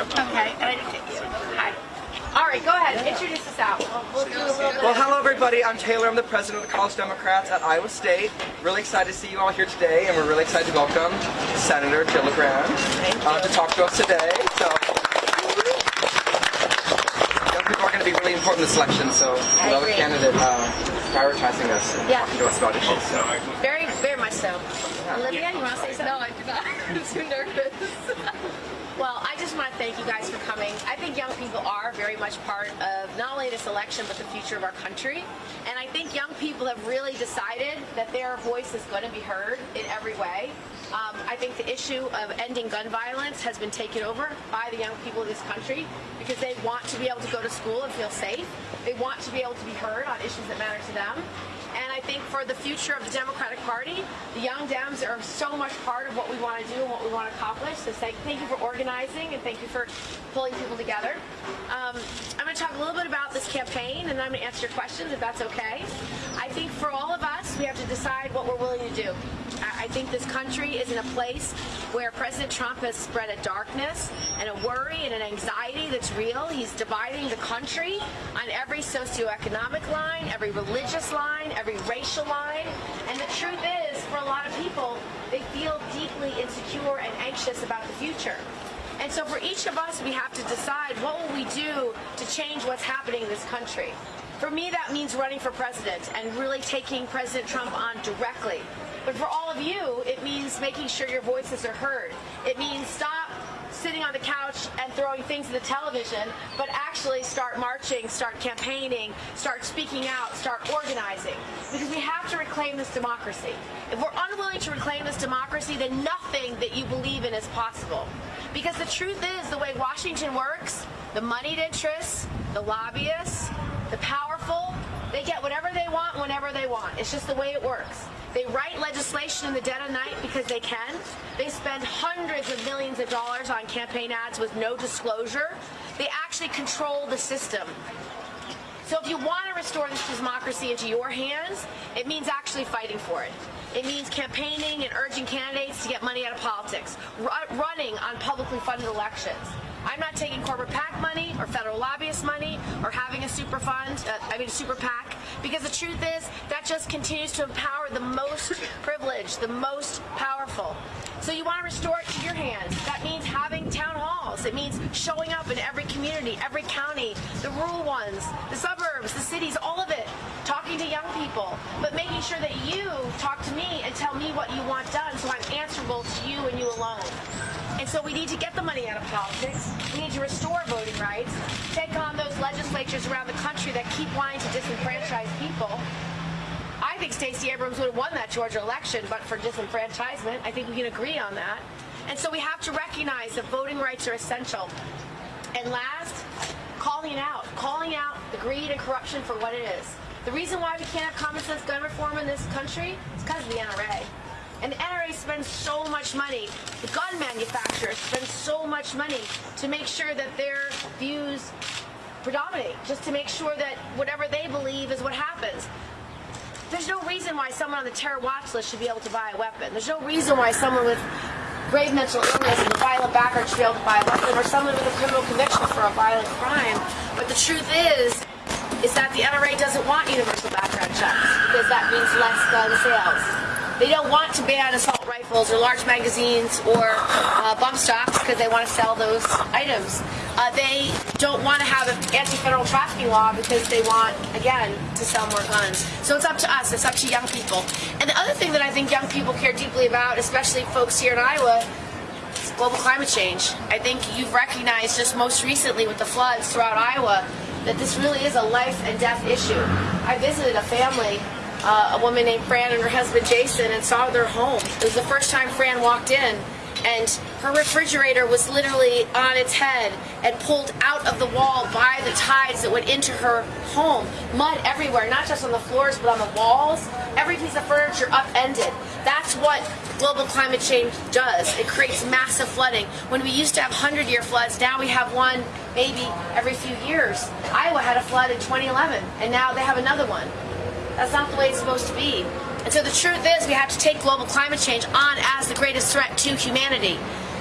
Okay, and I didn't get you. Hi. All right, go ahead. Introduce us out. We'll, we'll do a little bit. Well, hello everybody. I'm Taylor. I'm the president of the College Democrats at Iowa State. Really excited to see you all here today, and we're really excited to welcome Senator Gillibrand uh, to talk to us today. So, young people are going to be really important in this election, so we love a candidate uh, prioritizing us and Yeah. talking to us about issues. So. Very, very much so. Olivia, you want to say something? No, I do not. I'm too nervous. Want to thank you guys for coming. I think young people are very much part of not only this election, but the future of our country. And I think young people have really decided that their voice is going to be heard in every way. Um, I think the issue of ending gun violence has been taken over by the young people of this country because they want to be able to go to school and feel safe. They want to be able to be heard on issues that matter to them. Think for the future of the Democratic Party, the Young Dems are so much part of what we want to do and what we want to accomplish. So thank, thank you for organizing and thank you for pulling people together. Um, I'm going to talk a little bit about this campaign and then I'm going to answer your questions if that's okay. I think for all of us, we have to decide what we're willing to do. I think this country is in a place where President Trump has spread a darkness and a worry and an anxiety that's real. He's dividing the country on every socioeconomic line, every religious line, every racial line. And the truth is, for a lot of people, they feel deeply insecure and anxious about the future. And so for each of us, we have to decide what will we do to change what's happening in this country. For me, that means running for president and really taking President Trump on directly. But for all of you, it means making sure your voices are heard. It means stop sitting on the couch and throwing things at the television, but actually start marching, start campaigning, start speaking out, start organizing. Because we have to reclaim this democracy. If we're unwilling to reclaim this democracy, then nothing that you believe in is possible. Because the truth is, the way Washington works, the moneyed interests, the lobbyists, the powerful, they get whatever they want whenever they want. It's just the way it works. They write legislation in the dead of night because they can. They spend hundreds of millions of dollars on campaign ads with no disclosure. They actually control the system. So if you want to restore this democracy into your hands, it means actually fighting for it. It means campaigning and urging candidates to get money out of politics, running on publicly funded elections. I'm not taking corporate PAC money or federal lobbyist money or having a super fund, uh, I mean a super PAC, because the truth is that just continues to empower the most privileged, the most powerful. So you want to restore it to your hands. That means having town halls. It means showing up in every community, every county, the rural ones, the suburbs, the cities, all of it, talking to young people, but making sure that you talk to me and tell me what you want done so I'm answerable to you and you alone. And so we need to get the money out of politics. We need to restore voting rights, take on those legislatures around the country that keep wanting to disenfranchise people. I think Stacey Abrams would have won that Georgia election, but for disenfranchisement. I think we can agree on that. And so we have to recognize that voting rights are essential. And last, calling out. Calling out the greed and corruption for what it is. The reason why we can't have common sense gun reform in this country is because of the NRA. And the NRA spends so much money, the gun manufacturers spend so much money to make sure that their views predominate, just to make sure that whatever they believe is what happens. There's no reason why someone on the terror watch list should be able to buy a weapon. There's no reason why someone with grave mental illness and a violent background should be able to buy a weapon, or someone with a criminal conviction for a violent crime. But the truth is, is that the NRA doesn't want universal background checks because that means less gun sales. They don't want to ban assault rifles or large magazines or uh, bump stocks because they want to sell those items. Uh, they don't want to have an anti-federal trafficking law because they want, again, to sell more guns. So it's up to us. It's up to young people. And the other thing that I think young people care deeply about, especially folks here in Iowa, is global climate change. I think you've recognized just most recently with the floods throughout Iowa that this really is a life and death issue. I visited a family uh, a woman named Fran and her husband Jason and saw their home. It was the first time Fran walked in and her refrigerator was literally on its head and pulled out of the wall by the tides that went into her home. Mud everywhere, not just on the floors but on the walls. Every piece of furniture upended. That's what global climate change does. It creates massive flooding. When we used to have 100-year floods, now we have one maybe every few years. Iowa had a flood in 2011 and now they have another one. That's not the way it's supposed to be. And so the truth is we have to take global climate change on as the greatest threat to humanity.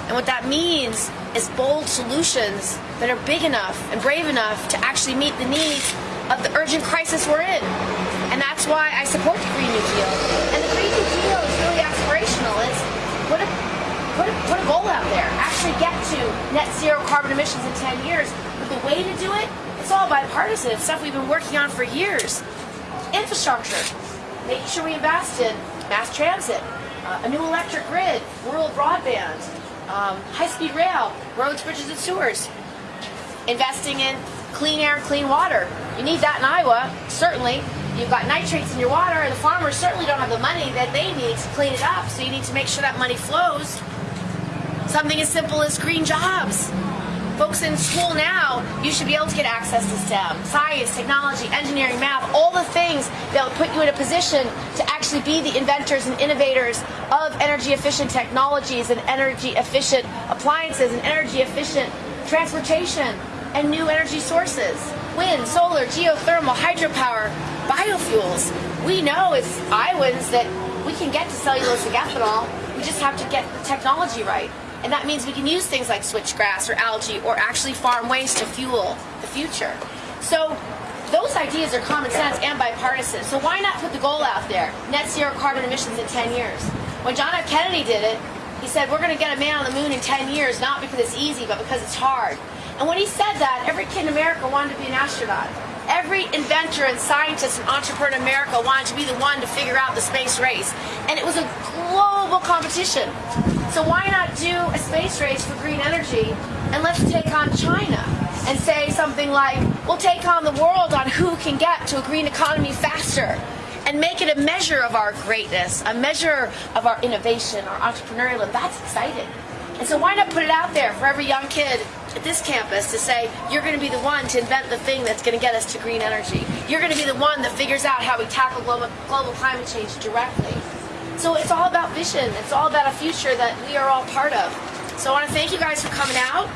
And what that means is bold solutions that are big enough and brave enough to actually meet the needs of the urgent crisis we're in. And that's why I support the Green New Deal. And the Green New Deal is really aspirational. It's put a, put a, put a goal out there. Actually get to net zero carbon emissions in 10 years. But the way to do it, it's all bipartisan. It's stuff we've been working on for years. Infrastructure. Making sure we invest in mass transit, uh, a new electric grid, rural broadband, um, high-speed rail, roads, bridges, and sewers. Investing in clean air and clean water. You need that in Iowa, certainly. You've got nitrates in your water, and the farmers certainly don't have the money that they need to clean it up, so you need to make sure that money flows. Something as simple as green jobs. Folks in school now, you should be able to get access to STEM, science, technology, engineering, math, all the things that will put you in a position to actually be the inventors and innovators of energy efficient technologies and energy efficient appliances and energy efficient transportation and new energy sources. Wind, solar, geothermal, hydropower, biofuels. We know as Iowans that we can get to cellulosic ethanol. We just have to get the technology right. And that means we can use things like switchgrass or algae or actually farm waste to fuel the future. So those ideas are common sense and bipartisan. So why not put the goal out there? Net zero carbon emissions in 10 years. When John F. Kennedy did it, he said, we're going to get a man on the moon in 10 years, not because it's easy, but because it's hard. And when he said that, every kid in America wanted to be an astronaut. Every inventor and scientist and entrepreneur in America wanted to be the one to figure out the space race. And it was a global competition. So why not do a space race for green energy and let's take on China and say something like, we'll take on the world on who can get to a green economy faster and make it a measure of our greatness, a measure of our innovation, our entrepreneurialism. That's exciting. And so why not put it out there for every young kid at this campus to say, you're going to be the one to invent the thing that's going to get us to green energy. You're going to be the one that figures out how we tackle global, global climate change directly. So it's all about vision. It's all about a future that we are all part of. So I want to thank you guys for coming out.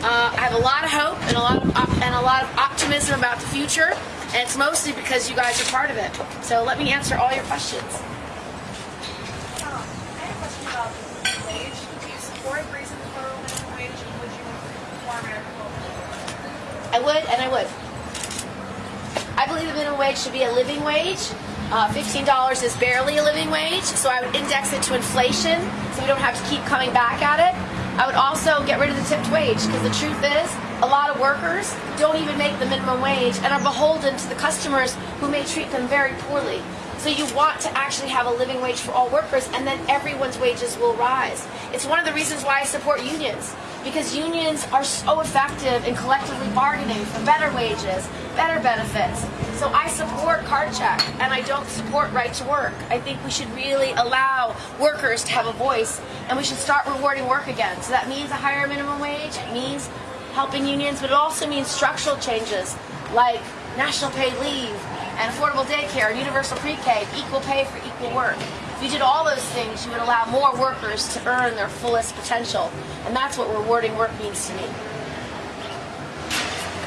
Uh, I have a lot of hope and a lot of op- and a lot of optimism about the future, and it's mostly because you guys are part of it. So let me answer all your questions. I have a question about the wage. Do you support raising the minimum wage, would you reform agriculture? I would, and I would. I believe the minimum wage should be a living wage. Uh, $15 is barely a living wage, so I would index it to inflation so we don't have to keep coming back at it. I would also get rid of the tipped wage because the truth is, a lot of workers don't even make the minimum wage and are beholden to the customers who may treat them very poorly. So you want to actually have a living wage for all workers and then everyone's wages will rise. It's one of the reasons why I support unions because unions are so effective in collectively bargaining for better wages, better benefits. So I support card check and I don't support right to work. I think we should really allow workers to have a voice and we should start rewarding work again. So that means a higher minimum wage, it means helping unions, but it also means structural changes like national paid leave and affordable daycare, and universal pre-K, equal pay for equal work. If you did all those things, you would allow more workers to earn their fullest potential. And that's what rewarding work means to me.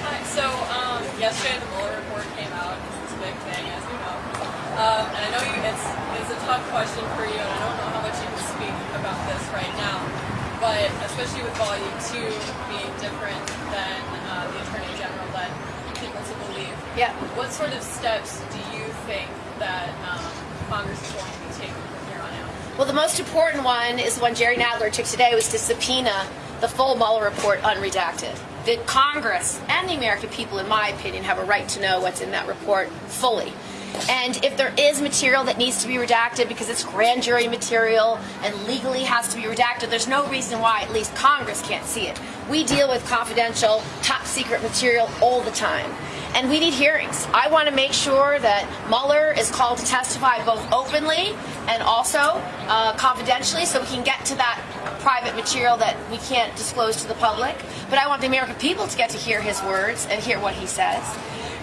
Hi. So um, yesterday the Mueller report came out. It's a big thing, as you know. Um, and I know you, it's it's a tough question for you, and I don't know how much you can speak about this right now. But especially with Volume Two being different than uh, the Attorney General led people to believe. Yeah. What sort of steps do you think that um, Congress is going to be taking from here on out? Well, the most important one is the one Jerry Nadler took today was to subpoena the full Mueller report unredacted. The Congress and the American people, in my opinion, have a right to know what's in that report fully. And if there is material that needs to be redacted because it's grand jury material and legally has to be redacted, there's no reason why at least Congress can't see it. We deal with confidential, top secret material all the time. And we need hearings. I want to make sure that Mueller is called to testify both openly and also uh, confidentially so we can get to that private material that we can't disclose to the public. But I want the American people to get to hear his words and hear what he says.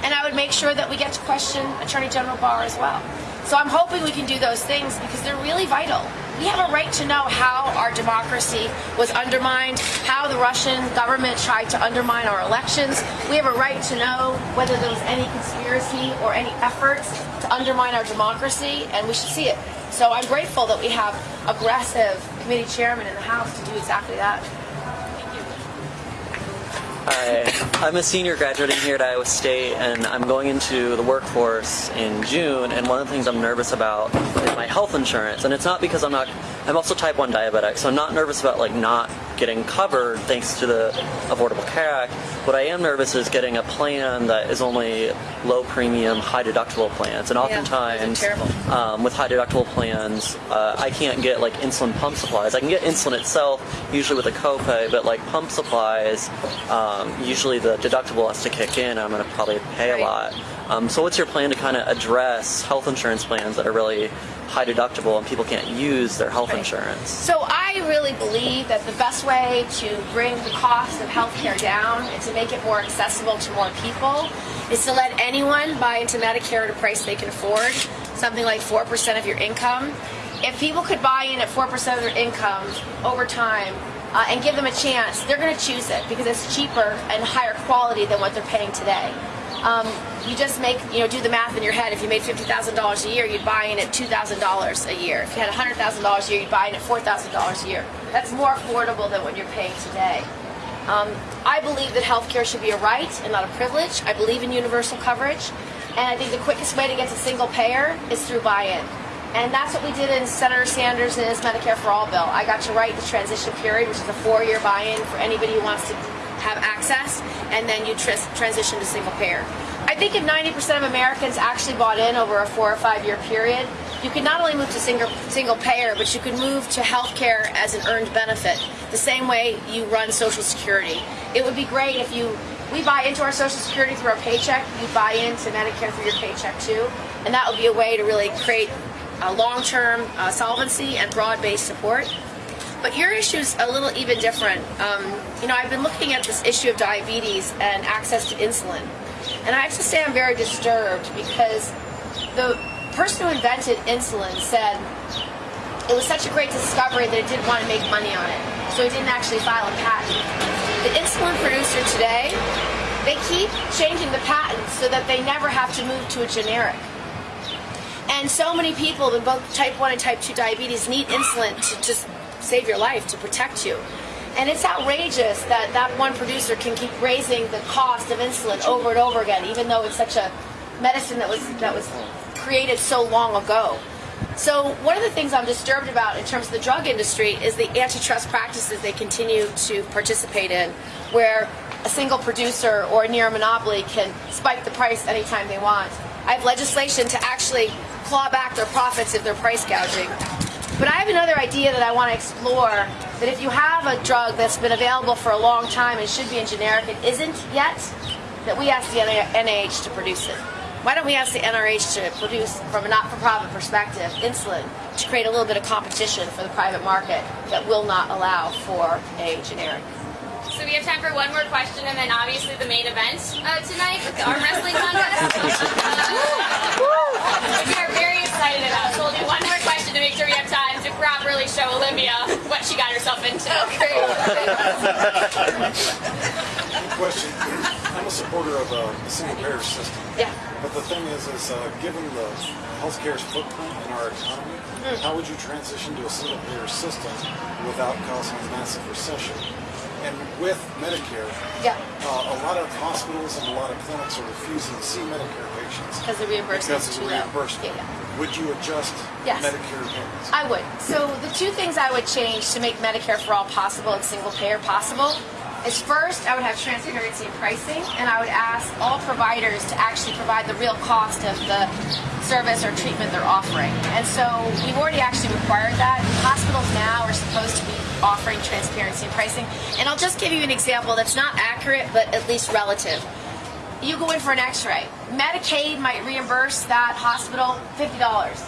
And I would make sure that we get to question Attorney General Barr as well. So I'm hoping we can do those things because they're really vital. We have a right to know how our democracy was undermined, how the Russian government tried to undermine our elections. We have a right to know whether there was any conspiracy or any efforts to undermine our democracy, and we should see it. So I'm grateful that we have aggressive committee chairmen in the House to do exactly that. Hi, I'm a senior graduating here at Iowa State, and I'm going into the workforce in June. And one of the things I'm nervous about is my health insurance. And it's not because I'm not. I'm also type 1 diabetic, so I'm not nervous about like not getting covered thanks to the Affordable Care Act. What I am nervous is getting a plan that is only low premium, high deductible plans. And Yeah, oftentimes, terrible. um, with high deductible plans, uh, I can't get like insulin pump supplies. I can get insulin itself, usually with a copay, but like pump supplies, um, usually the deductible has to kick in. I'm going to probably pay Right. a lot. Um, so, what's your plan to kind of address health insurance plans that are really high deductible and people can't use their health Right. insurance? So I really believe that the best way to bring the cost of healthcare down and to make it more accessible to more people is to let anyone buy into Medicare at a price they can afford, something like 4% of your income. If people could buy in at 4% of their income over time uh, and give them a chance, they're going to choose it because it's cheaper and higher quality than what they're paying today. Um, you just make, you know, do the math in your head. If you made $50,000 a year, you'd buy in at $2,000 a year. If you had $100,000 a year, you'd buy in at $4,000 a year. That's more affordable than what you're paying today. Um, I believe that healthcare should be a right and not a privilege. I believe in universal coverage. And I think the quickest way to get to single payer is through buy-in. And that's what we did in Senator Sanders' and his Medicare for All bill. I got to write the transition period, which is a four-year buy-in for anybody who wants to have access, and then you tris- transition to single payer. I think if 90% of Americans actually bought in over a four or five year period, you could not only move to single, single payer, but you could move to health care as an earned benefit, the same way you run Social Security. It would be great if you, we buy into our Social Security through our paycheck, you buy into Medicare through your paycheck too, and that would be a way to really create a long-term uh, solvency and broad-based support. But your issue is a little even different. Um, you know, I've been looking at this issue of diabetes and access to insulin. And I have to say I'm very disturbed because the person who invented insulin said it was such a great discovery that it didn't want to make money on it. So he didn't actually file a patent. The insulin producer today, they keep changing the patents so that they never have to move to a generic. And so many people with both type 1 and type 2 diabetes need insulin to just save your life, to protect you. And it's outrageous that that one producer can keep raising the cost of insulin over and over again, even though it's such a medicine that was that was created so long ago. So one of the things I'm disturbed about in terms of the drug industry is the antitrust practices they continue to participate in, where a single producer or a near monopoly can spike the price anytime they want. I have legislation to actually claw back their profits if they're price gouging. But I have another idea that I want to explore that if you have a drug that's been available for a long time and should be in generic and isn't yet, that we ask the NIH to produce it. Why don't we ask the NRH to produce, from a not-for-profit perspective, insulin to create a little bit of competition for the private market that will not allow for a generic? So we have time for one more question, and then obviously the main event uh, tonight with the arm wrestling contest. Uh, we are very excited about. So we'll do one more question to make sure we have time to properly show Olivia what she got herself into. Okay. question. I'm a supporter of uh, a single payer system. Yeah. But the thing is, is uh, given the healthcare's footprint in our economy, Mm. how would you transition to a single payer system without causing a massive recession? And with Medicare, Yeah. uh, a lot of hospitals and a lot of clinics are refusing to see Medicare patients Because the reimbursement because of the reimbursement. Yeah, yeah. Would you adjust Yes. Medicare payments? I would. So the two things I would change to make Medicare for all possible and single payer possible is first I would have transparency in pricing and I would ask all providers to actually provide the real cost of the service or treatment they're offering. And so we've already actually required that. Hospitals now are supposed to be offering transparency in pricing. And I'll just give you an example that's not accurate but at least relative you go in for an x-ray medicaid might reimburse that hospital $50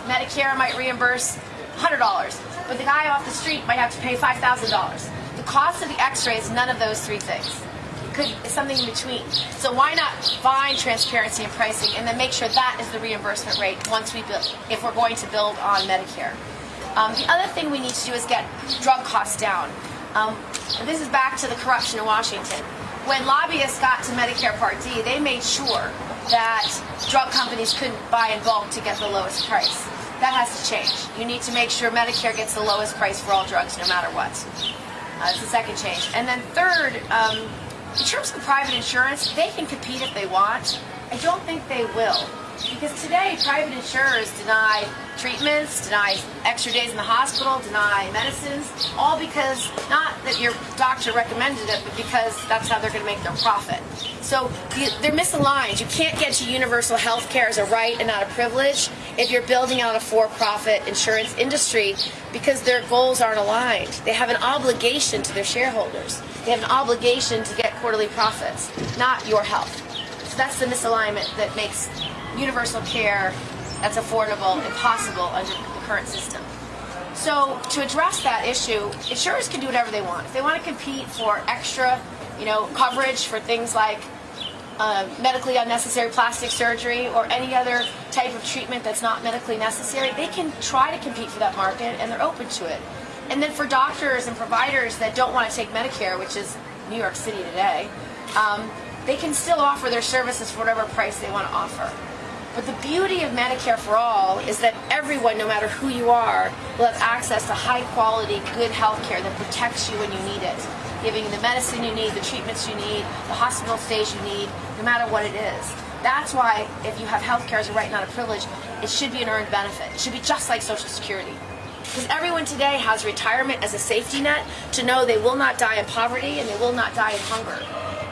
medicare might reimburse $100 but the guy off the street might have to pay $5000 the cost of the x-ray is none of those three things it could it's something in between so why not find transparency in pricing and then make sure that is the reimbursement rate once we build if we're going to build on medicare um, the other thing we need to do is get drug costs down um, this is back to the corruption in washington when lobbyists got to Medicare Part D, they made sure that drug companies couldn't buy in bulk to get the lowest price. That has to change. You need to make sure Medicare gets the lowest price for all drugs, no matter what. Uh, it's the second change. And then third, um, In terms of private insurance, they can compete if they want. I don't think they will. Because today, private insurers deny treatments, deny extra days in the hospital, deny medicines, all because not that your doctor recommended it, but because that's how they're going to make their profit. So they're misaligned. You can't get to universal health care as a right and not a privilege if you're building out a for-profit insurance industry because their goals aren't aligned. They have an obligation to their shareholders. They have an obligation to get quarterly profits, not your health. So that's the misalignment that makes universal care that's affordable impossible under the current system. So to address that issue, insurers can do whatever they want. If they want to compete for extra, you know, coverage for things like uh, medically unnecessary plastic surgery or any other type of treatment that's not medically necessary, they can try to compete for that market and they're open to it. And then for doctors and providers that don't want to take Medicare, which is New York City today, um, they can still offer their services for whatever price they want to offer. But the beauty of Medicare for All is that everyone, no matter who you are, will have access to high quality, good health care that protects you when you need it, giving the medicine you need, the treatments you need, the hospital stays you need, no matter what it is. That's why if you have health care as a right, not a privilege, it should be an earned benefit. It should be just like Social Security. Because everyone today has retirement as a safety net to know they will not die in poverty and they will not die in hunger.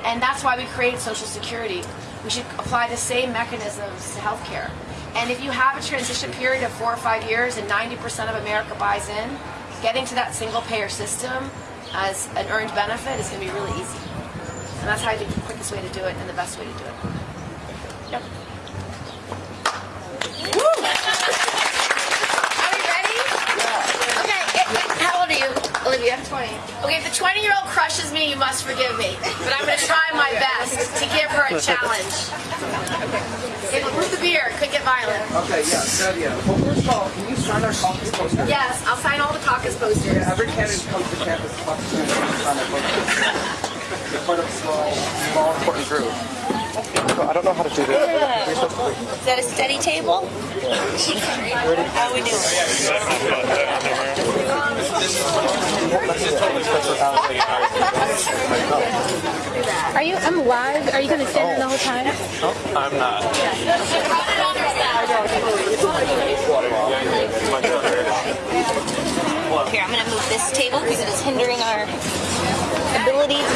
And that's why we created Social Security. We should apply the same mechanisms to healthcare. And if you have a transition period of four or five years and 90% of America buys in, getting to that single payer system as an earned benefit is going to be really easy. And that's how I think the quickest way to do it and the best way to do it. Yep. Are we ready? Okay, it- it- how old are you, Olivia? 20. Okay, if the 20 year old crushes me, you must forgive me. But I'm going to try my best to give her a challenge. Okay, with the beer, could get violent. Okay, yeah, good idea. Well, first of all, can you sign our caucus poster? Yes, I'll sign all the caucus posters. Yeah, every candidate comes to campus must sign their poster. It's part of a small, small, important group. I don't know how to do this. Is that a steady table? How we doing? Are you? I'm live. Are you going to stand there the whole time? Oh, I'm not. Here, I'm going to move this table because it is hindering our ability to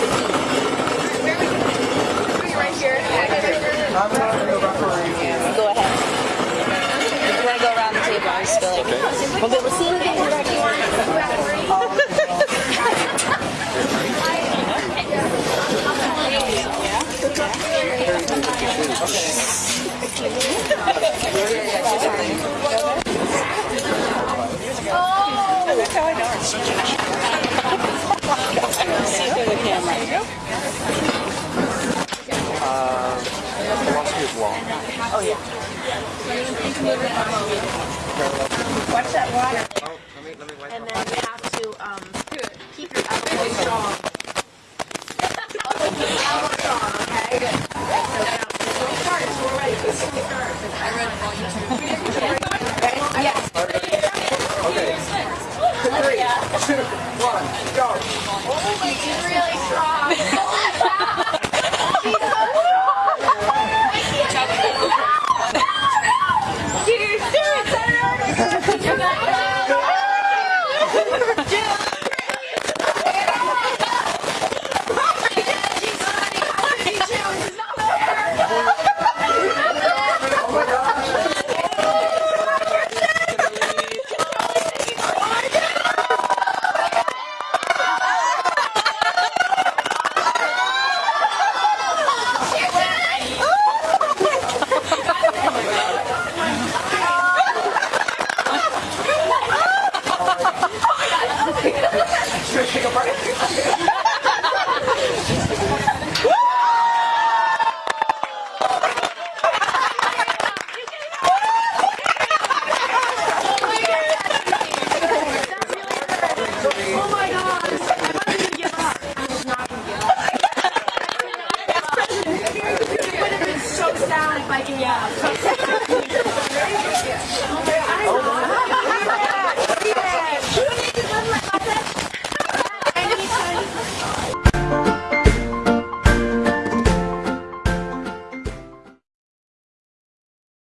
Right here. I'm not the referee. go ahead. If you want to go around the table, I'm just going to We'll be able to see anything back here. Philosophy of law. Watch that water.